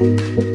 Música